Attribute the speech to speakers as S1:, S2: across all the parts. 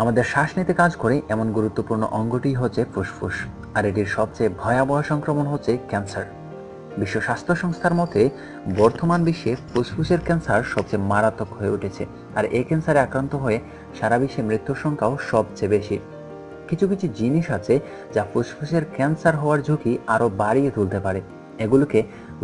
S1: আমাদের শ্বাস নিতে কাজ করে এমন গুরুত্বপূর্ণ অঙ্গটি হচ্ছে ফুসফুস, আর এটির সবচেয়ে ভয়াবহ সংক্রমণ হচ্ছে ক্যান্সার। বিশ্ব স্বাস্থ্য সংস্থার মতে, বর্তমান বিশ্বে ফুসফুসের ক্যান্সার সবচেয়ে মারাত্মক হয়ে উঠেছে, আর এই ক্যান্সারে আক্রান্ত হয়ে সারা বিশ্বে মৃত্যুর সংখ্যাও সবচেয়ে বেশি। কিছু কিছু জিনিস আছে যা ফুসফুসের ক্যান্সার হওয়ার ঝুঁকি আরও বাড়িয়ে তুলতে পারে, এগুলোকে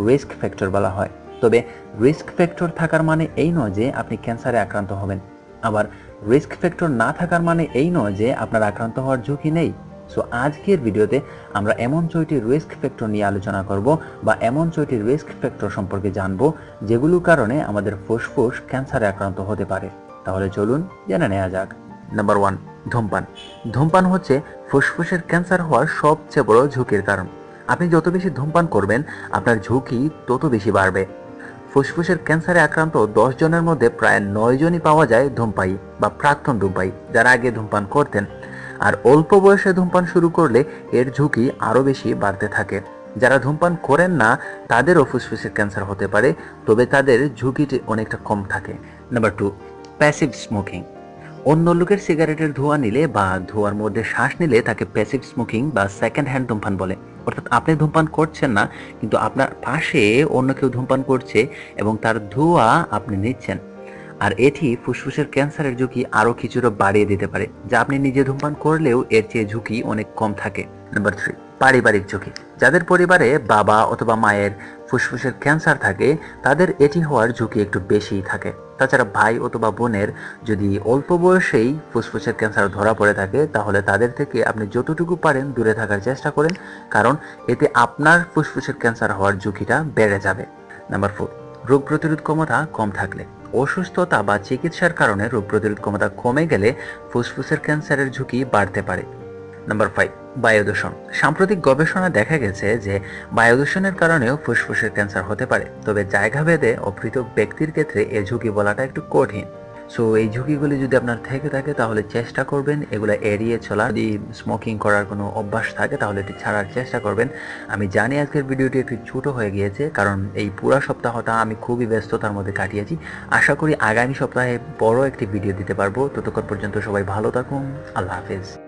S1: রিস্ক ফ্যাক্টর বলা হয়। তবে রিস্ক ফ্যাক্টর থাকার মানে এই নয় যে আপনি ক্যান্সারে আক্রান্ত হবেন। আবার রিস্ক ফ্যাক্টর না থাকার মানে এই নয় যে আপনার আক্রান্ত হওয়ার ঝুঁকি নেই। সো আজকের ভিডিওতে আমরা এমন ছয়টি রিস্ক ফ্যাক্টর নিয়ে আলোচনা করব বা এমন ছয়টি রিস্ক ফ্যাক্টর সম্পর্কে জানব যেগুলোর কারণে আমাদের ফুসফুস ক্যান্সারে আক্রান্ত হতে পারে। তাহলে চলুন জেনে নেওয়া যাক। নাম্বার ওয়ান ধূমপান। ধূমপান হচ্ছে ফুসফুসের ক্যান্সার হওয়ার সবচেয়ে বড় ঝুঁকির কারণ। আপনি যত বেশি ধূমপান করবেন, আপনার ঝুঁকি তত বেশি বাড়বে। ফুসফুসের ক্যান্সারে আক্রান্ত দশ জনের মধ্যে প্রায় নয় জনই পাওয়া যায় ধূমপাই বা প্রাক্তন ধূমপাই যারা আগে ধূমপান করতেন। আর অল্প বয়সে ধূমপান শুরু করলে এর ঝুঁকি আরও বেশি বাড়তে থাকে। যারা ধূমপান করেন না, তাদেরও ফুসফুসের ক্যান্সার হতে পারে, তবে তাদের ঝুঁকিটি অনেকটা কম থাকে। Number two, passive smoking. অন্য লোকের সিগারেটের ধোঁয়া নিলে বা ধোঁয়ার মধ্যে শ্বাস নিলে তাকে প্যাসিভ স্মোকিং বা সেকেন্ড হ্যান্ড ধূমপান বলে। অর্থাৎ আপনি ধূমপান করছেন না, কিন্তু আপনার পাশে অন্য কেউ ধূমপান করছে এবং তার ধোঁয়া আপনি নিচ্ছেন। আর এটি ফুসফুসের ক্যান্সারের ঝুঁকি আরও কিছুটা বাড়িয়ে দিতে পারে, যা আপনি নিজে ধূমপান করলেও এর চেয়ে ঝুঁকি অনেক কম থাকে। নাম্বার থ্রি পারিবারিক ঝুঁকি। যাদের পরিবারে বাবা অথবা মায়ের ফুসফুসের ক্যান্সার থাকে, তাদের এটি হওয়ার ঝুঁকি একটু বেশিই থাকে। তাছাড়া ভাই অথবা বোনের যদি অল্প বয়সেই ফুসফুসের ক্যান্সার ধরা পড়ে থাকে, তাহলে তাদের থেকে আপনি যতটুকু পারেন দূরে থাকার চেষ্টা করেন, কারণ এতে আপনার ফুসফুসের ক্যান্সার হওয়ার ঝুঁকিটা বেড়ে যাবে। নাম্বার ফোর, রোগ প্রতিরোধ ক্ষমতা কম থাকলে। অসুস্থতা বা চিকিৎসার কারণে রোগ প্রতিরোধ ক্ষমতা কমে গেলে ফুসফুসের ক্যান্সারের ঝুঁকি বাড়তে পারে। নাম্বার ফাইভ বায়ু দূষণ সাম্প্রতিক গবেষণা দেখা গেছে যে বায়ু দূষণের কারণেও ফুসফুসের ক্যান্সার হতে পারে। তবে জায়গা ভেদে ও পৃথক ব্যক্তির ক্ষেত্রে এই ঝুঁকি বলাটা একটু কঠিন। সো এই ঝুঁকিগুলি যদি আপনার থেকে থাকে, তাহলে চেষ্টা করবেন এগুলো এড়িয়ে চলা। যদি স্মোকিং করার কোনো অভ্যাস থাকে, তাহলে এটি ছাড়ার চেষ্টা করবেন। আমি জানি আজকের ভিডিওটি একটু ছোট হয়ে গিয়েছে, কারণ এই পুরো সপ্তাহটা আমি খুবই ব্যস্ততার মধ্যে কাটিয়েছি। আশা করি আগামী সপ্তাহে বড় একটি ভিডিও দিতে পারব। ততক্ষণ পর্যন্ত সবাই ভালো থাকুন। আল্লাহ হাফেজ।